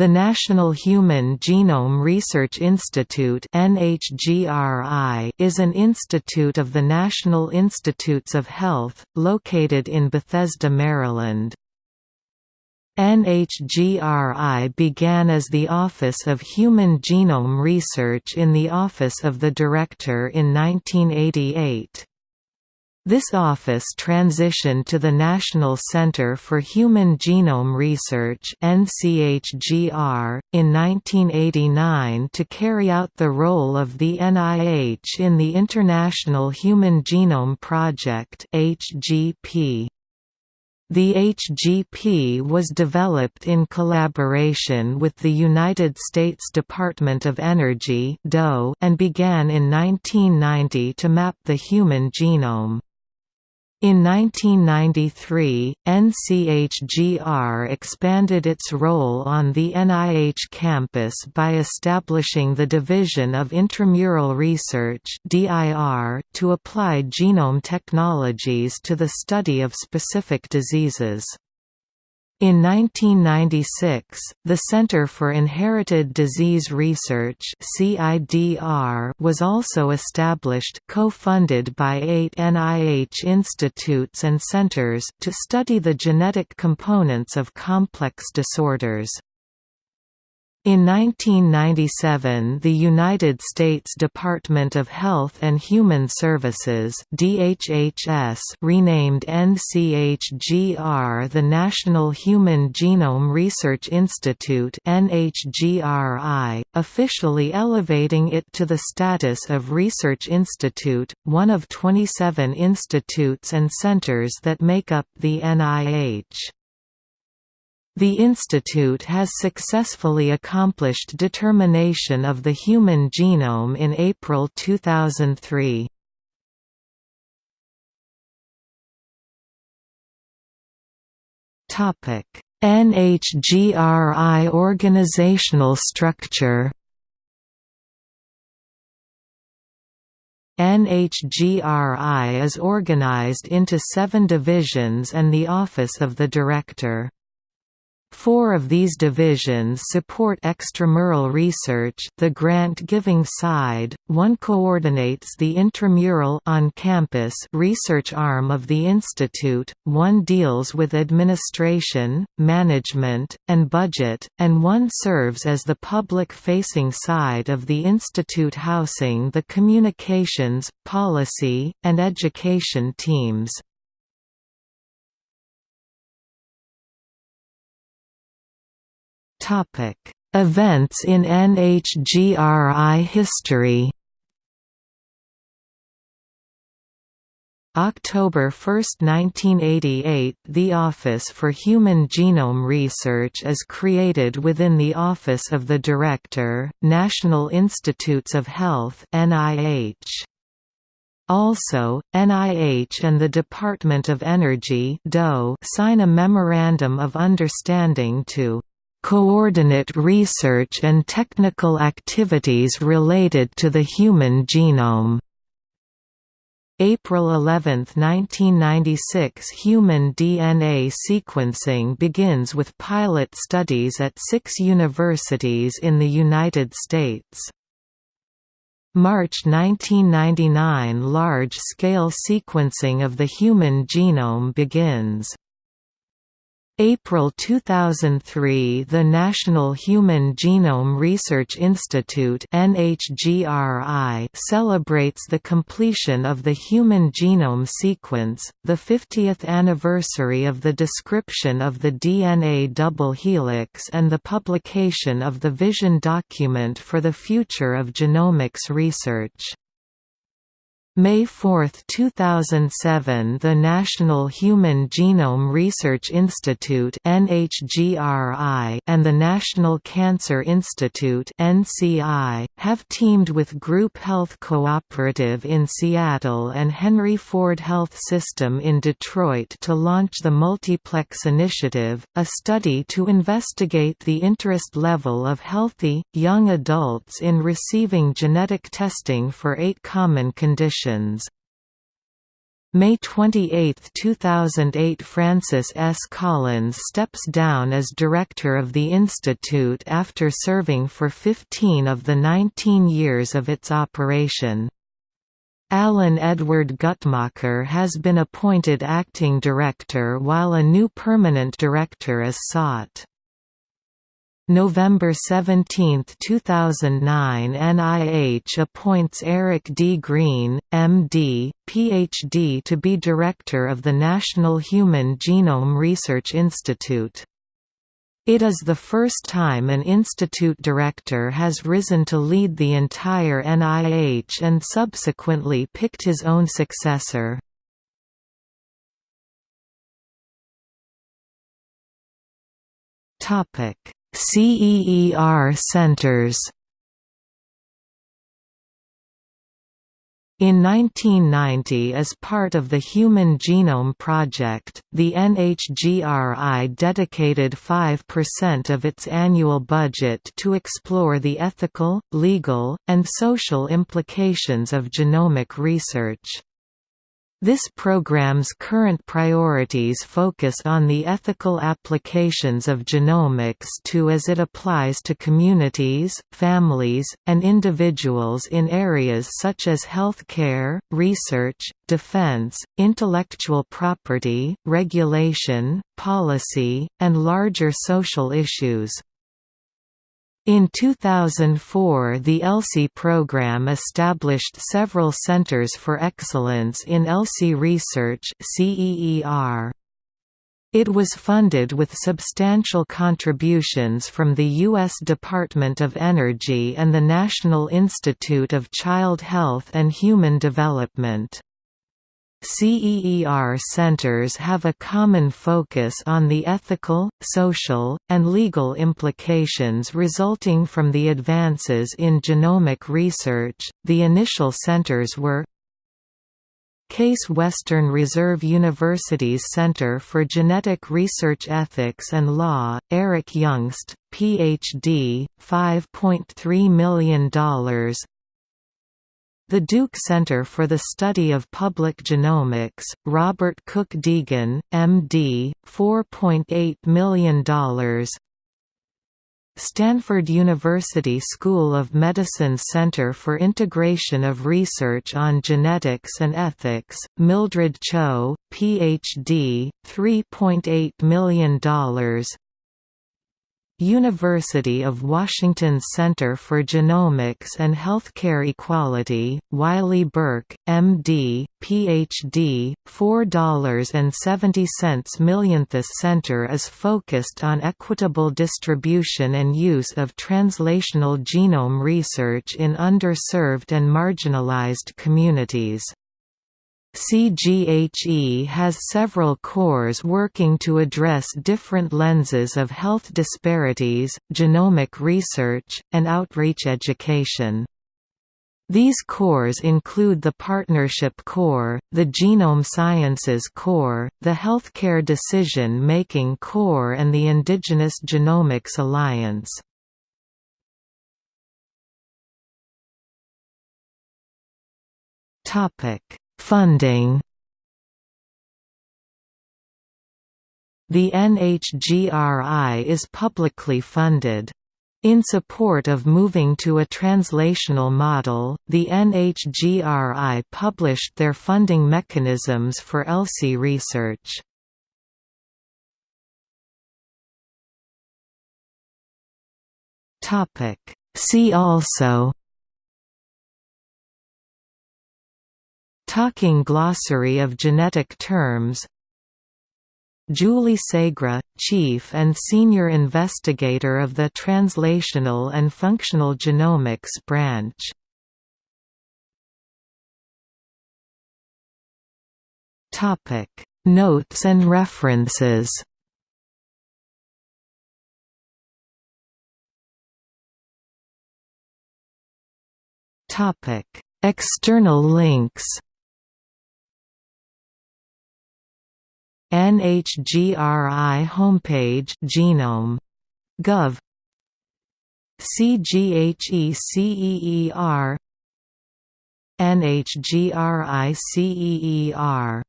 The National Human Genome Research Institute is an institute of the National Institutes of Health, located in Bethesda, Maryland. NHGRI began as the Office of Human Genome Research in the Office of the Director in 1988. This office transitioned to the National Center for Human Genome Research (NCHGR) in 1989 to carry out the role of the NIH in the International Human Genome Project (HGP). The HGP was developed in collaboration with the United States Department of Energy and began in 1990 to map the human genome. In 1993, NCHGR expanded its role on the NIH campus by establishing the Division of Intramural Research to apply genome technologies to the study of specific diseases. In 1996, the Center for Inherited Disease Research (CIDR) was also established co-funded by eight NIH institutes and centers to study the genetic components of complex disorders. In 1997 the United States Department of Health and Human Services DHHS renamed NCHGR the National Human Genome Research Institute NHGRI, officially elevating it to the status of Research Institute, one of 27 institutes and centers that make up the NIH. The institute has successfully accomplished determination of the human genome in April 2003. Topic: NHGRI organizational structure. NHGRI is organized into seven divisions and the Office of the Director. Four of these divisions support extramural research the grant-giving side, one coordinates the intramural on-campus research arm of the institute, one deals with administration, management, and budget, and one serves as the public-facing side of the institute housing the communications, policy, and education teams. Topic: Events in NHGRI history. October 1, 1988 – The Office for Human Genome Research is created within the Office of the Director, National Institutes of Health NIH. Also, NIH and the Department of Energy sign a Memorandum of Understanding to coordinate research and technical activities related to the human genome. April 11, 1996 Human DNA sequencing begins with pilot studies at six universities in the United States. March 1999 Large-scale sequencing of the human genome begins. April 2003 The National Human Genome Research Institute NHGRI celebrates the completion of the Human Genome Sequence, the 50th anniversary of the description of the DNA double helix and the publication of the Vision Document for the Future of Genomics Research. May 4, 2007 The National Human Genome Research Institute and the National Cancer Institute have teamed with Group Health Cooperative in Seattle and Henry Ford Health System in Detroit to launch the Multiplex Initiative, a study to investigate the interest level of healthy, young adults in receiving genetic testing for eight common conditions. May 28, 2008 Francis S. Collins steps down as director of the institute after serving for 15 of the 19 years of its operation. Alan Edward Guttmacher has been appointed acting director while a new permanent director is sought. November 17, 2009 NIH appoints Eric D. Green, M.D., Ph.D. to be Director of the National Human Genome Research Institute. It is the first time an institute director has risen to lead the entire NIH and subsequently picked his own successor. Topic CEER centers In 1990 as part of the Human Genome Project, the NHGRI dedicated 5% of its annual budget to explore the ethical, legal, and social implications of genomic research. This program's current priorities focus on the ethical applications of genomics to as it applies to communities, families, and individuals in areas such as health care, research, defense, intellectual property, regulation, policy, and larger social issues. In 2004 the ELSI program established several Centers for Excellence in ELSI Research It was funded with substantial contributions from the U.S. Department of Energy and the National Institute of Child Health and Human Development. CEER centers have a common focus on the ethical, social, and legal implications resulting from the advances in genomic research. The initial centers were Case Western Reserve University's Center for Genetic Research Ethics and Law, Eric Juengst, Ph.D., $5.3 million the Duke Center for the Study of Public Genomics, Robert Cook Deegan, M.D., $4.8 million Stanford University School of Medicine Center for Integration of Research on Genetics and Ethics, Mildred Cho, Ph.D., $3.8 million University of Washington's Center for Genomics and Healthcare Equality, Wylie Burke, M.D., Ph.D., $4.70 million. This center is focused on equitable distribution and use of translational genome research in underserved and marginalized communities. CGHE has several cores working to address different lenses of health disparities, genomic research, and outreach education. These cores include the Partnership Core, the Genome Sciences Core, the Healthcare Decision Making Core and the Indigenous Genomics Alliance. Topic Funding The NHGRI is publicly funded. In support of moving to a translational model, the NHGRI published their funding mechanisms for ELSI research. See also Talking Glossary of Genetic Terms. Julie Segre, Chief and Senior Investigator of the Translational and Functional Genomics Branch. Notes and references. External links NHGRI homepage genome. Gov CGHE CEER NHGRI CEER